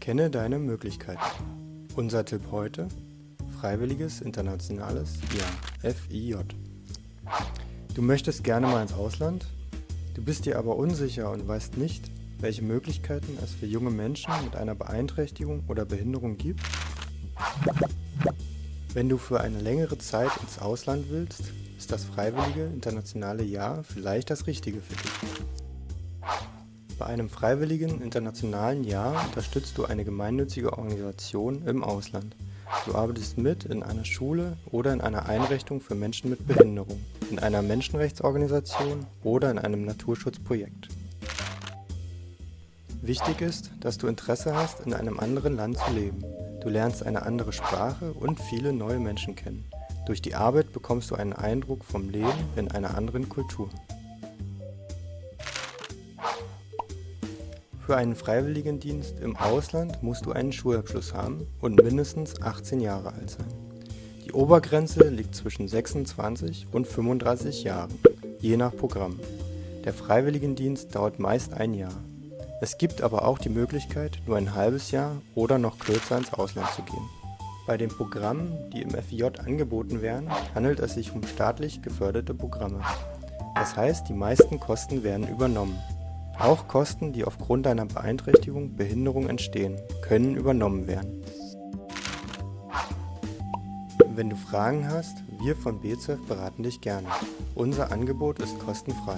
Kenne deine Möglichkeiten. Unser Tipp heute: Freiwilliges Internationales Jahr FIJ. Du möchtest gerne mal ins Ausland, du bist dir aber unsicher und weißt nicht, welche Möglichkeiten es für junge Menschen mit einer Beeinträchtigung oder Behinderung gibt? Wenn du für eine längere Zeit ins Ausland willst, ist das Freiwillige Internationale Jahr vielleicht das Richtige für dich. Bei einem freiwilligen internationalen Jahr unterstützt du eine gemeinnützige Organisation im Ausland. Du arbeitest mit in einer Schule oder in einer Einrichtung für Menschen mit Behinderung, in einer Menschenrechtsorganisation oder in einem Naturschutzprojekt. Wichtig ist, dass du Interesse hast, in einem anderen Land zu leben. Du lernst eine andere Sprache und viele neue Menschen kennen. Durch die Arbeit bekommst du einen Eindruck vom Leben in einer anderen Kultur. Für einen Freiwilligendienst im Ausland musst du einen Schulabschluss haben und mindestens 18 Jahre alt sein. Die Obergrenze liegt zwischen 26 und 35 Jahren, je nach Programm. Der Freiwilligendienst dauert meist ein Jahr. Es gibt aber auch die Möglichkeit, nur ein halbes Jahr oder noch kürzer ins Ausland zu gehen. Bei den Programmen, die im FIJ angeboten werden, handelt es sich um staatlich geförderte Programme. Das heißt, die meisten Kosten werden übernommen. Auch Kosten, die aufgrund einer Beeinträchtigung, Behinderung entstehen, können übernommen werden. Wenn du Fragen hast, wir von BZF beraten dich gerne. Unser Angebot ist kostenfrei.